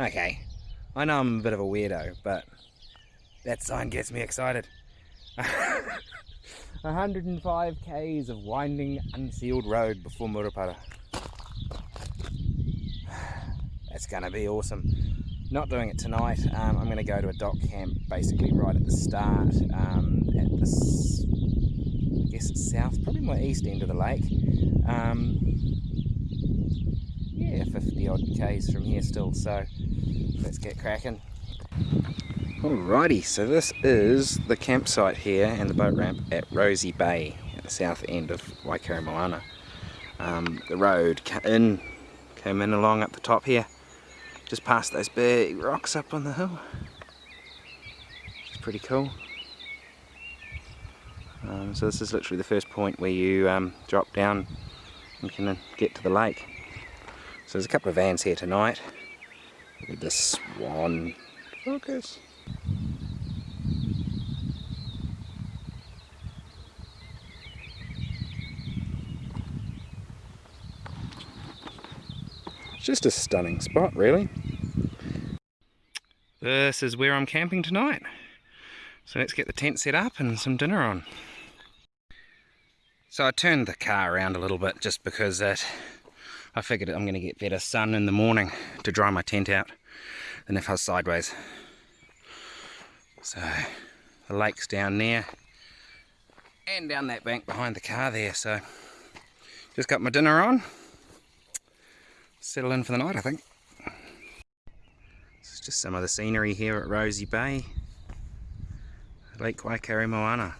Okay, I know I'm a bit of a weirdo, but that sign gets me excited. 105 k's of winding, unsealed road before Murupara. That's gonna be awesome. Not doing it tonight. Um, I'm gonna go to a DOC camp basically right at the start um, at this, I guess south, probably more east end of the lake. Um, yeah, 50 odd k's from here still, so let's get cracking. Alrighty, so this is the campsite here and the boat ramp at Rosie Bay at the south end of Waikaremoana. Moana. Um, the road in, came in along up the top here, just past those big rocks up on the hill. Is pretty cool. Um, so this is literally the first point where you um, drop down and can get to the lake. So there's a couple of vans here tonight. Look at this swan focus. It's just a stunning spot really. This is where I'm camping tonight. So let's get the tent set up and some dinner on. So I turned the car around a little bit just because that I figured I'm going to get better sun in the morning to dry my tent out than if I was sideways. So the lake's down there and down that bank behind the car there. So just got my dinner on. Settle in for the night I think. This is just some of the scenery here at Rosie Bay. Lake Waikaremoana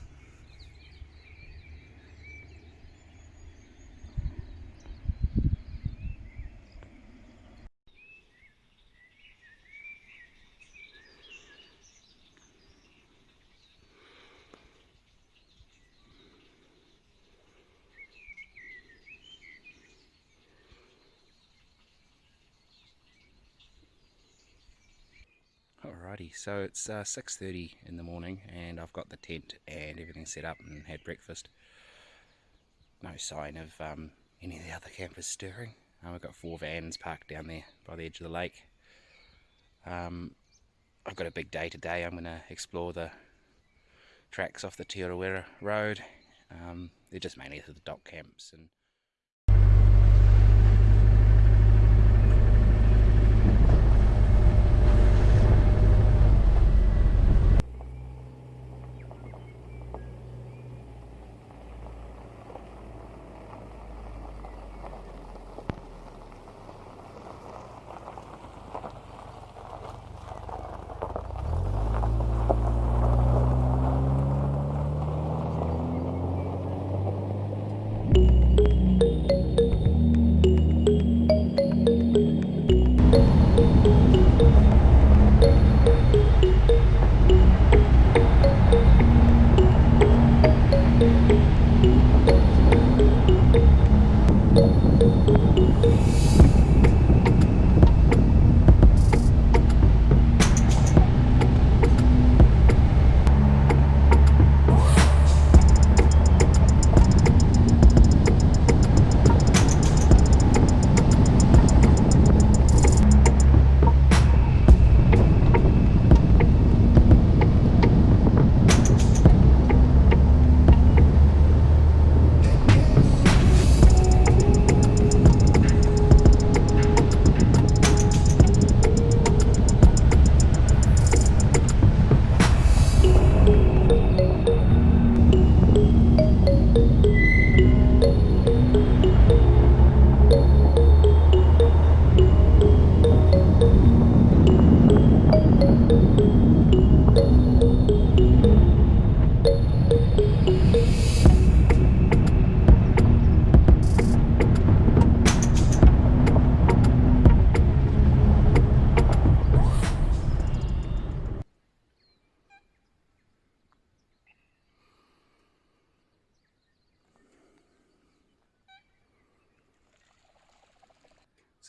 Alrighty, so it's uh, 6.30 in the morning and I've got the tent and everything set up and had breakfast. No sign of um, any of the other campers stirring. Um, I've got four vans parked down there by the edge of the lake. Um, I've got a big day today. I'm going to explore the tracks off the Te Road. Um, they're just mainly the DOC camps and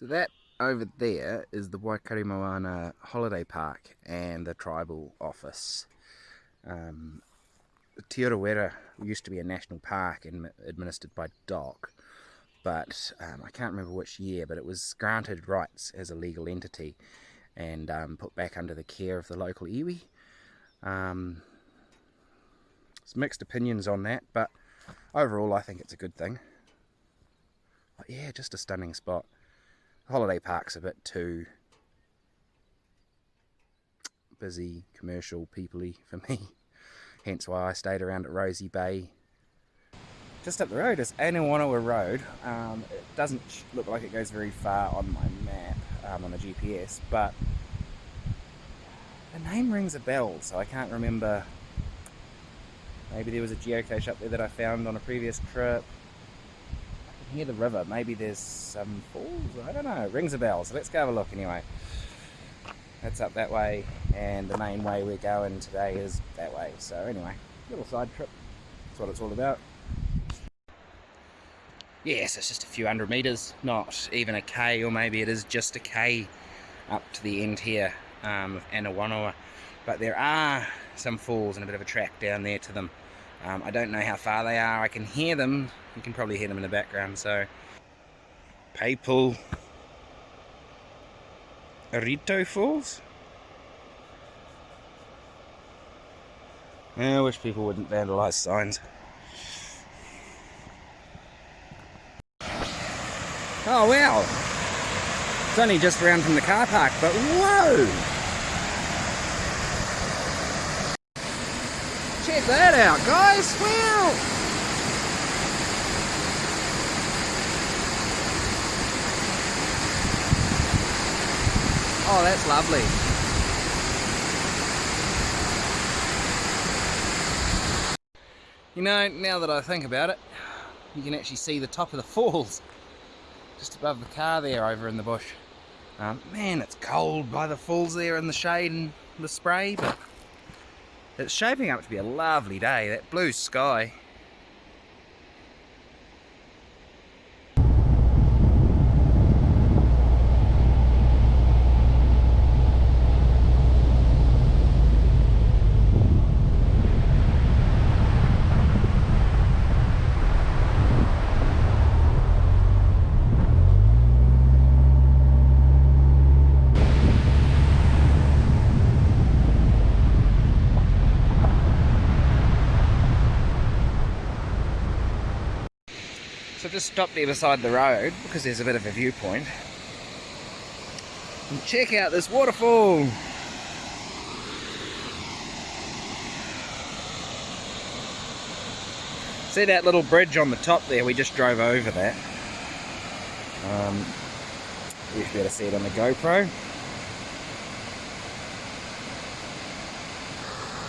So that over there is the Waikaremoana Holiday Park and the tribal office. Um, Te used to be a national park and administered by DOC, but um, I can't remember which year, but it was granted rights as a legal entity and um, put back under the care of the local iwi. Um, there's mixed opinions on that, but overall I think it's a good thing. But yeah, just a stunning spot. Holiday park's a bit too busy, commercial, peoply for me. Hence why I stayed around at Rosie Bay. Just up the road is Aniwaniwa Road. Um, it doesn't look like it goes very far on my map, um, on the GPS, but the name rings a bell, so I can't remember. Maybe there was a geocache up there that I found on a previous trip. Hear the river. Maybe there's some falls. I don't know. Rings a bell, so let's go have a look anyway. That's up that way, and the main way we're going today is that way. So anyway, little side trip. That's what it's all about. Yes, it's just a few hundred metres, not even a K, or maybe it is just a K up to the end here um, of Aniwaniwa. But there are some falls and a bit of a track down there to them. Um, I don't know how far they are. I can hear them. You can probably hear them in the background. So, Papal Arito Falls. I wish people wouldn't vandalise signs. Oh wow! It's only just around from the car park, but whoa! Check that out, guys! Wow! Oh, that's lovely. You know, now that I think about it, you can actually see the top of the falls just above the car there over in the bush. Um, man, it's cold by the falls there in the shade and the spray, but it's shaping up to be a lovely day. That blue sky just stopped there beside the road because there's a bit of a viewpoint. And check out this waterfall! See that little bridge on the top there? We just drove over that. Um, you should be able to see it on the GoPro.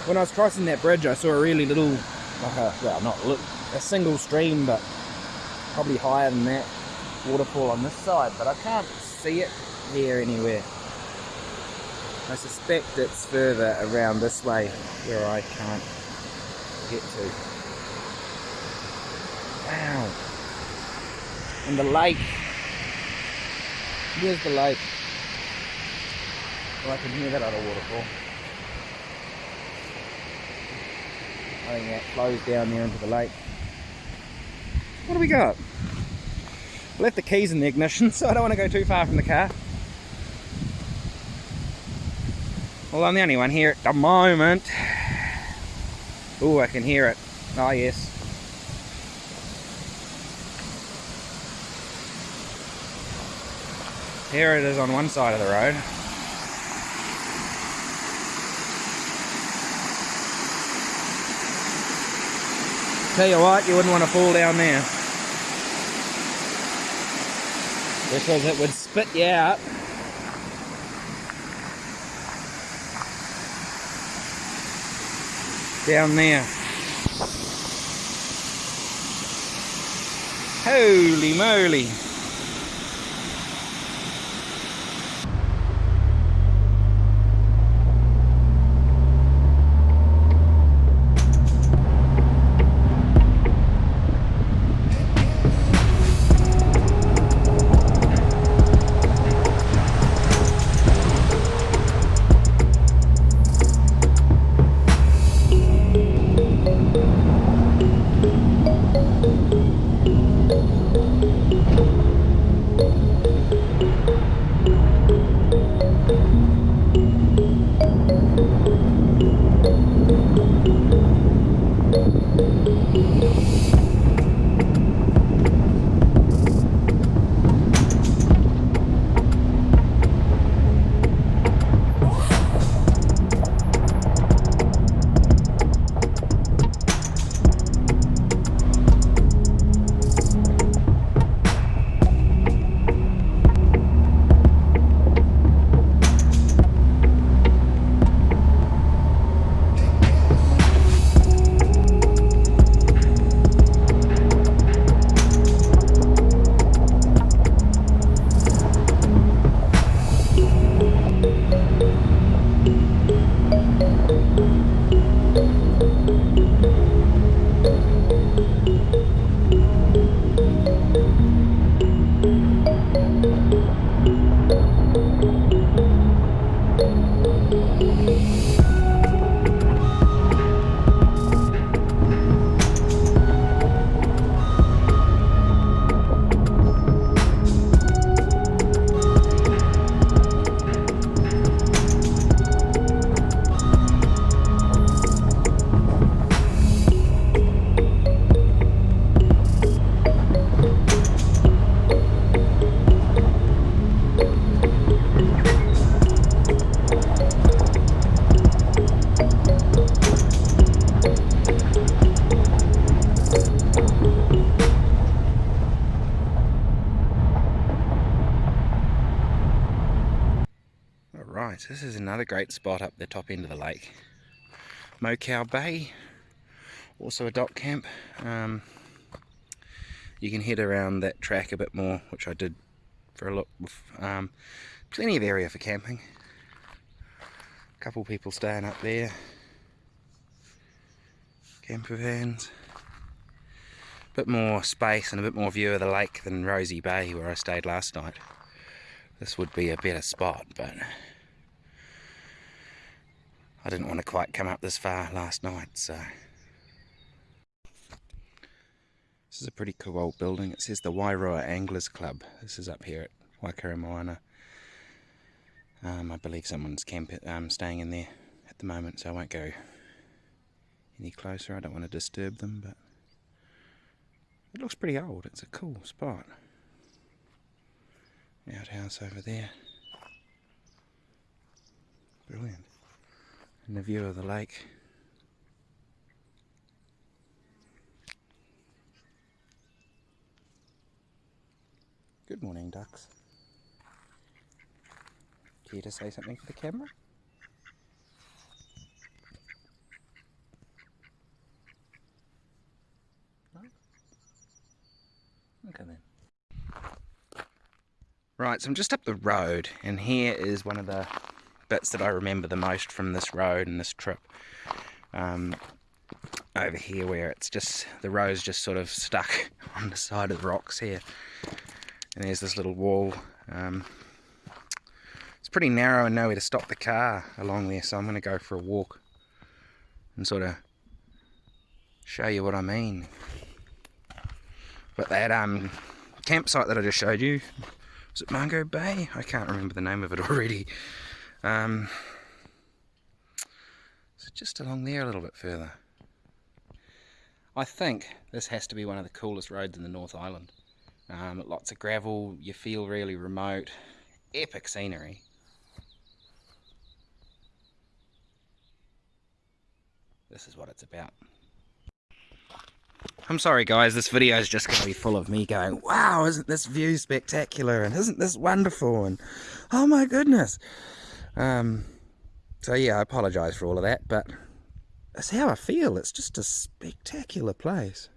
When I was crossing that bridge I saw a really little, like a, well not a, a single stream but probably higher than that waterfall on this side, but I can't see it here anywhere. I suspect it's further around this way where I can't get to. Wow. And the lake. Where's the lake? Oh, I can hear that other waterfall. I think that flows down there into the lake. What do we got? left the keys in the ignition, so I don't want to go too far from the car. Well, I'm the only one here at the moment. Oh, I can hear it. Oh, yes. Here it is on one side of the road. Tell you what, you wouldn't want to fall down there. Because it would spit you out. Down there. Holy moly. This is another great spot up the top end of the lake. Mokau Bay, also a DOC camp. Um, you can head around that track a bit more, which I did for a look. Um, plenty of area for camping. A couple people staying up there. Camper vans. A bit more space and a bit more view of the lake than Rosie Bay where I stayed last night. This would be a better spot, but I didn't want to quite come up this far last night, so. This is a pretty cool old building. It says the Wairoa Anglers Club. This is up here at Waikaremoana. Um, I believe someone's camp um, staying in there at the moment, so I won't go any closer. I don't want to disturb them, but it looks pretty old. It's a cool spot. Outhouse over there. Brilliant and the view of the lake. Good morning, ducks. Care to say something for the camera? No? Right, so I'm just up the road, and here is one of the bits that I remember the most from this road and this trip. Um, over here where it's just, the road's just sort of stuck on the side of the rocks here. And there's this little wall. Um, it's pretty narrow and nowhere to stop the car along there, so I'm going to go for a walk and sort of show you what I mean. But that um, campsite that I just showed you, was it Mango Bay? I can't remember the name of it already. Um, so just along there a little bit further. I think this has to be one of the coolest roads in the North Island. Um, lots of gravel, you feel really remote, epic scenery. This is what it's about. I'm sorry guys, this video is just going to be full of me going, wow, isn't this view spectacular, and isn't this wonderful, and oh my goodness. Um, so yeah, I apologise for all of that, but that's how I feel. It's just a spectacular place.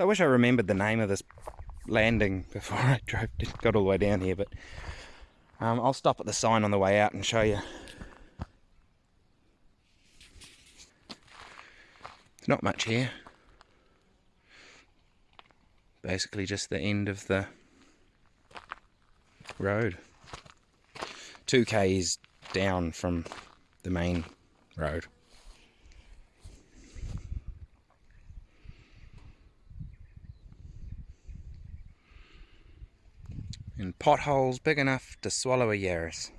So I wish I remembered the name of this landing before I drove got all the way down here, but um, I'll stop at the sign on the way out and show you. not much here. Basically just the end of the road. 2k is down from the main road. Potholes big enough to swallow a Yaris.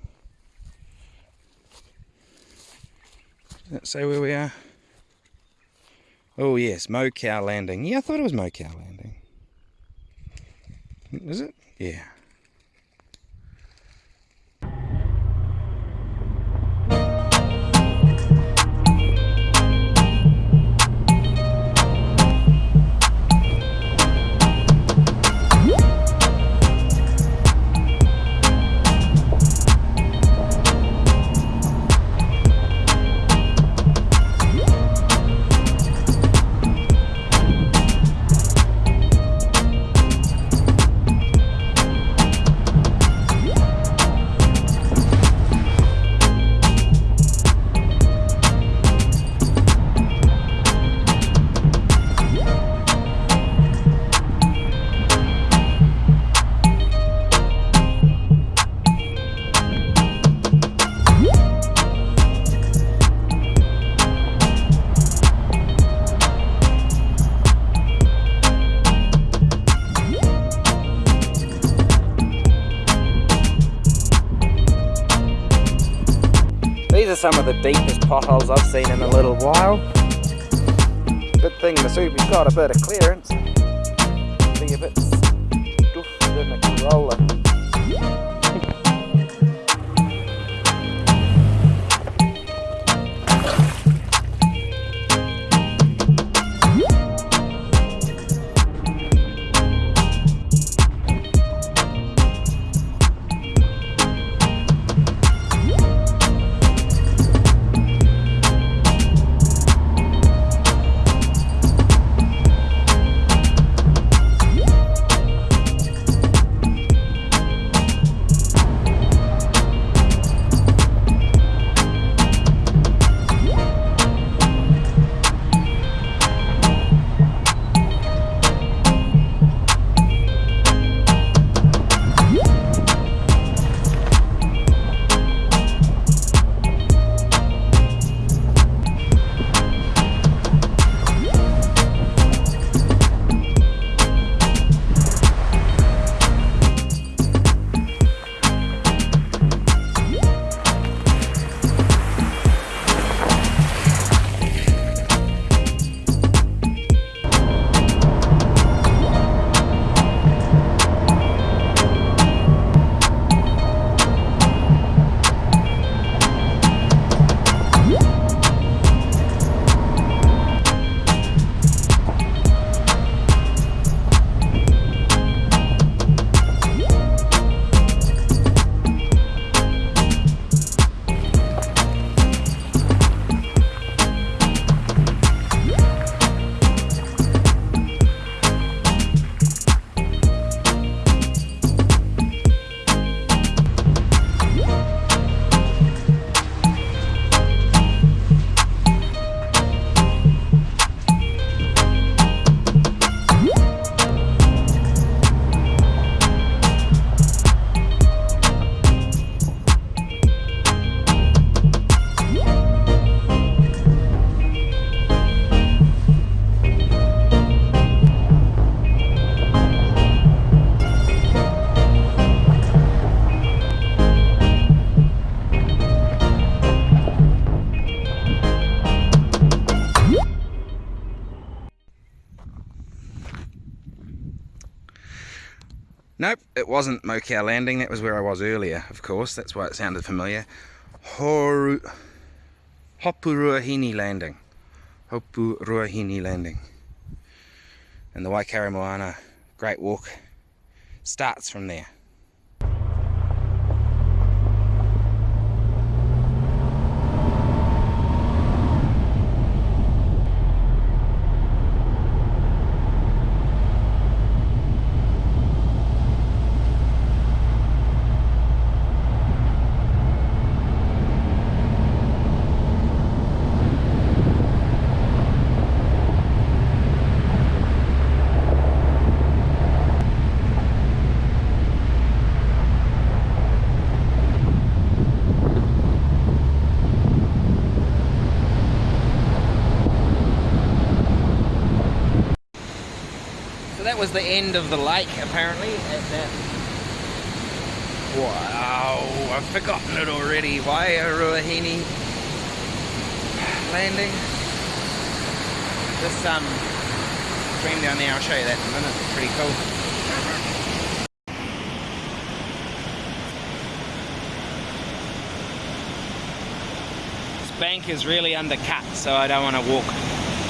Let's say where we are. Oh yes, Mokau Landing. Yeah, I thought it was Mokau Landing. Is it? Yeah. Some of the deepest potholes I've seen in a little while. Good thing the Subi's got a bit of clearance. Be a bit stuffed in. Wasn't Mokau Landing. That was where I was earlier, of course. That's why it sounded familiar. Horu... Hopuruahine Landing. Hopuruahine Landing. And the Waikaremoana Moana Great Walk starts from there. Was the end of the lake apparently at that wow I've forgotten it already. Waiaruahini landing. This um stream down there I'll show you that in a minute. It's pretty cool. This bank is really undercut so I don't want to walk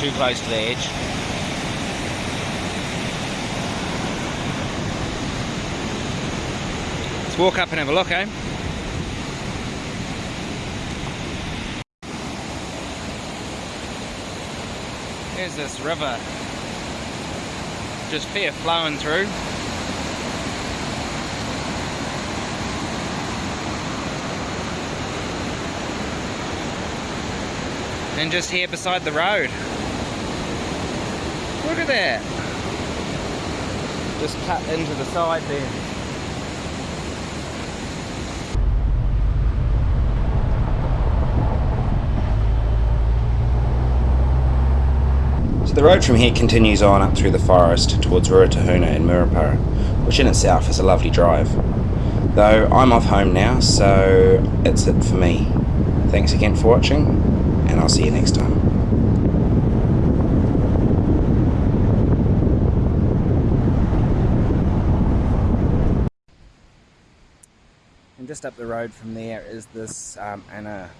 too close to the edge Let's walk up and have a look, eh? There's this river just fair flowing through. And just here beside the road. Look at that. Just cut into the side there. So the road from here continues on up through the forest towards Ruatahuna and Murupara, which in itself is a lovely drive. Though I'm off home now, so it's it for me. Thanks again for watching, and I'll see you next time. And just up the road from there is this um, Anna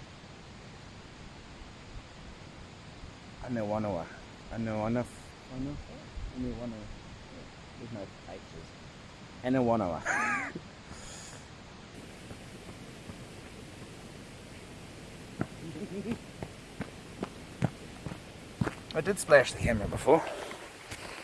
Anawana. I know one of one of only one hour. There's no pictures. And a one of hour. I did splash the camera before.